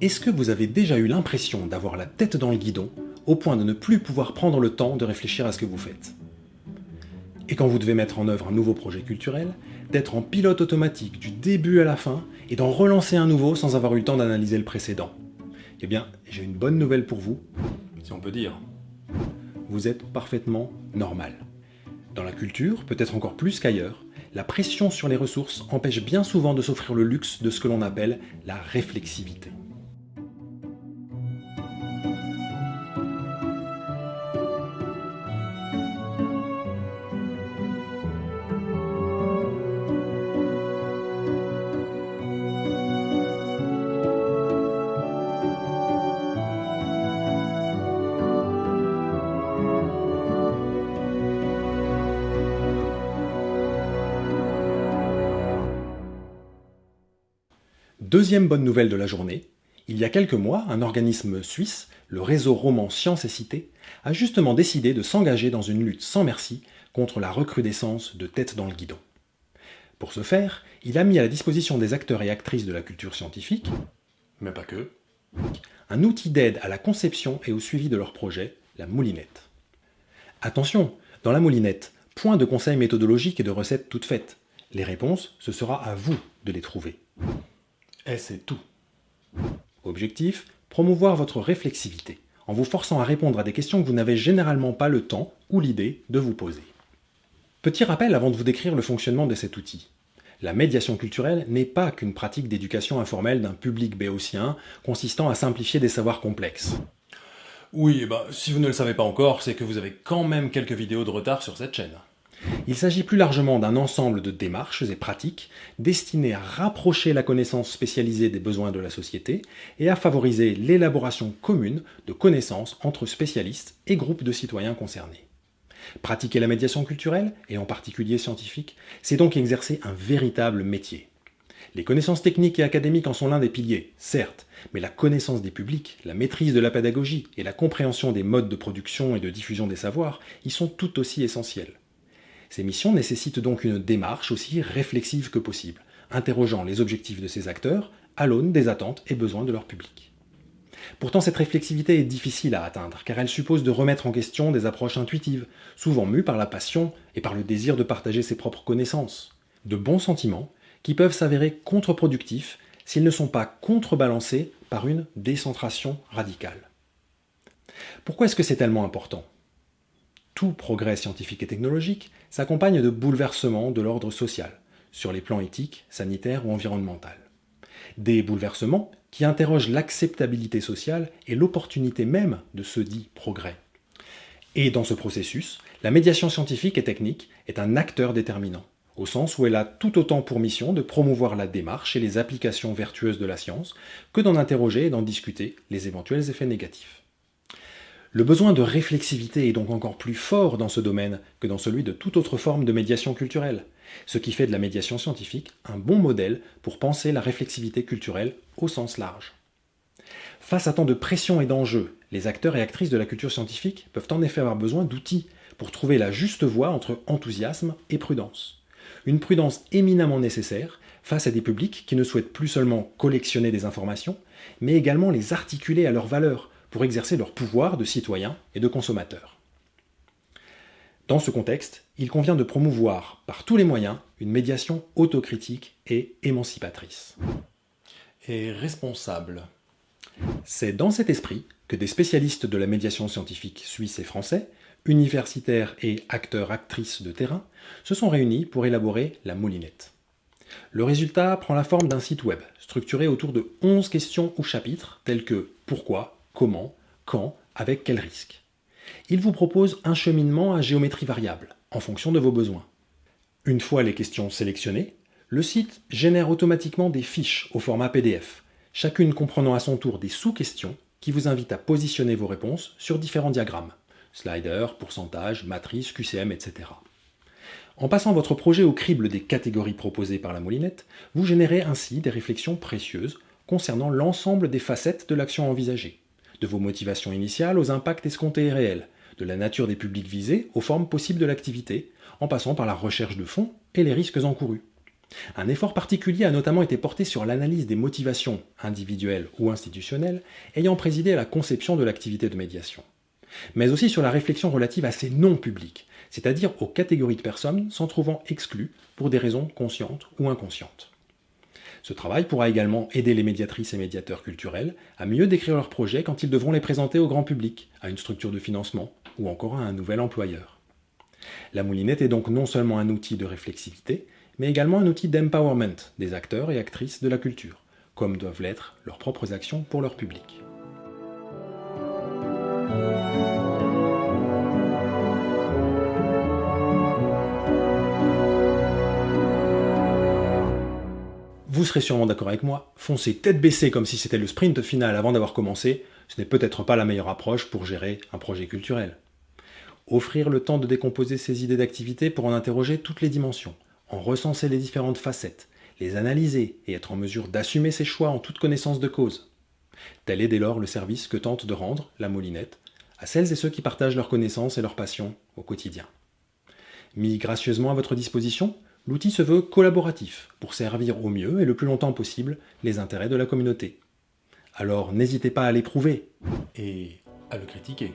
Est-ce que vous avez déjà eu l'impression d'avoir la tête dans le guidon, au point de ne plus pouvoir prendre le temps de réfléchir à ce que vous faites? Et quand vous devez mettre en œuvre un nouveau projet culturel, d'être en pilote automatique du début à la fin, et d'en relancer un nouveau sans avoir eu le temps d'analyser le précédent? Eh bien, j'ai une bonne nouvelle pour vous, si on peut dire. Vous êtes parfaitement normal. Dans la culture, peut-être encore plus qu'ailleurs, la pression sur les ressources empêche bien souvent de s'offrir le luxe de ce que l'on appelle la réflexivité. Deuxième bonne nouvelle de la journée, il y a quelques mois, un organisme suisse, le réseau roman Sciences et Cité, a justement décidé de s'engager dans une lutte sans merci contre la recrudescence de têtes dans le guidon. Pour ce faire, il a mis à la disposition des acteurs et actrices de la culture scientifique, mais pas que, un outil d'aide à la conception et au suivi de leurs projets, la moulinette. Attention, dans la moulinette, point de conseils méthodologiques et de recettes toutes faites. Les réponses, ce sera à vous de les trouver. Et c'est tout. Objectif, promouvoir votre réflexivité, en vous forçant à répondre à des questions que vous n'avez généralement pas le temps ou l'idée de vous poser. Petit rappel avant de vous décrire le fonctionnement de cet outil. La médiation culturelle n'est pas qu'une pratique d'éducation informelle d'un public béotien consistant à simplifier des savoirs complexes. Oui, bah, si vous ne le savez pas encore, c'est que vous avez quand même quelques vidéos de retard sur cette chaîne. Il s'agit plus largement d'un ensemble de démarches et pratiques destinées à rapprocher la connaissance spécialisée des besoins de la société et à favoriser l'élaboration commune de connaissances entre spécialistes et groupes de citoyens concernés. Pratiquer la médiation culturelle, et en particulier scientifique, c'est donc exercer un véritable métier. Les connaissances techniques et académiques en sont l'un des piliers, certes, mais la connaissance des publics, la maîtrise de la pédagogie et la compréhension des modes de production et de diffusion des savoirs y sont tout aussi essentielles. Ces missions nécessitent donc une démarche aussi réflexive que possible, interrogeant les objectifs de ces acteurs à l'aune des attentes et besoins de leur public. Pourtant, cette réflexivité est difficile à atteindre, car elle suppose de remettre en question des approches intuitives, souvent mues par la passion et par le désir de partager ses propres connaissances. De bons sentiments qui peuvent s'avérer contre-productifs s'ils ne sont pas contrebalancés par une décentration radicale. Pourquoi est-ce que c'est tellement important? Tout progrès scientifique et technologique s'accompagne de bouleversements de l'ordre social, sur les plans éthiques, sanitaires ou environnemental. Des bouleversements qui interrogent l'acceptabilité sociale et l'opportunité même de ce dit progrès. Et dans ce processus, la médiation scientifique et technique est un acteur déterminant, au sens où elle a tout autant pour mission de promouvoir la démarche et les applications vertueuses de la science que d'en interroger et d'en discuter les éventuels effets négatifs. Le besoin de réflexivité est donc encore plus fort dans ce domaine que dans celui de toute autre forme de médiation culturelle, ce qui fait de la médiation scientifique un bon modèle pour penser la réflexivité culturelle au sens large. Face à tant de pression et d'enjeux, les acteurs et actrices de la culture scientifique peuvent en effet avoir besoin d'outils pour trouver la juste voie entre enthousiasme et prudence. Une prudence éminemment nécessaire face à des publics qui ne souhaitent plus seulement collectionner des informations, mais également les articuler à leurs valeurs, pour exercer leur pouvoir de citoyens et de consommateurs. Dans ce contexte, il convient de promouvoir par tous les moyens une médiation autocritique et émancipatrice. Et responsable. C'est dans cet esprit que des spécialistes de la médiation scientifique suisse et français, universitaires et acteurs-actrices de terrain, se sont réunis pour élaborer la moulinette. Le résultat prend la forme d'un site web structuré autour de 11 questions ou chapitres tels que pourquoi, comment, quand, avec quel risque. Il vous propose un cheminement à géométrie variable, en fonction de vos besoins. Une fois les questions sélectionnées, le site génère automatiquement des fiches au format PDF, chacune comprenant à son tour des sous-questions qui vous invitent à positionner vos réponses sur différents diagrammes, slider, pourcentage, matrice, QCM, etc. En passant votre projet au crible des catégories proposées par la moulinette, vous générez ainsi des réflexions précieuses concernant l'ensemble des facettes de l'action envisagée de vos motivations initiales aux impacts escomptés et réels, de la nature des publics visés aux formes possibles de l'activité, en passant par la recherche de fonds et les risques encourus. Un effort particulier a notamment été porté sur l'analyse des motivations individuelles ou institutionnelles ayant présidé à la conception de l'activité de médiation, mais aussi sur la réflexion relative à ces non-publics, c'est-à-dire aux catégories de personnes s'en trouvant exclues pour des raisons conscientes ou inconscientes. Ce travail pourra également aider les médiatrices et médiateurs culturels à mieux décrire leurs projets quand ils devront les présenter au grand public, à une structure de financement ou encore à un nouvel employeur. La moulinette est donc non seulement un outil de réflexivité, mais également un outil d'empowerment des acteurs et actrices de la culture, comme doivent l'être leurs propres actions pour leur public. Vous serez sûrement d'accord avec moi, foncer tête baissée comme si c'était le sprint final avant d'avoir commencé, ce n'est peut-être pas la meilleure approche pour gérer un projet culturel. Offrir le temps de décomposer ses idées d'activité pour en interroger toutes les dimensions, en recenser les différentes facettes, les analyser et être en mesure d'assumer ses choix en toute connaissance de cause. Tel est dès lors le service que tente de rendre la Moulinette à celles et ceux qui partagent leurs connaissances et leurs passions au quotidien. Mis gracieusement à votre disposition, l'outil se veut collaboratif pour servir au mieux et le plus longtemps possible les intérêts de la communauté. Alors n'hésitez pas à l'éprouver et à le critiquer.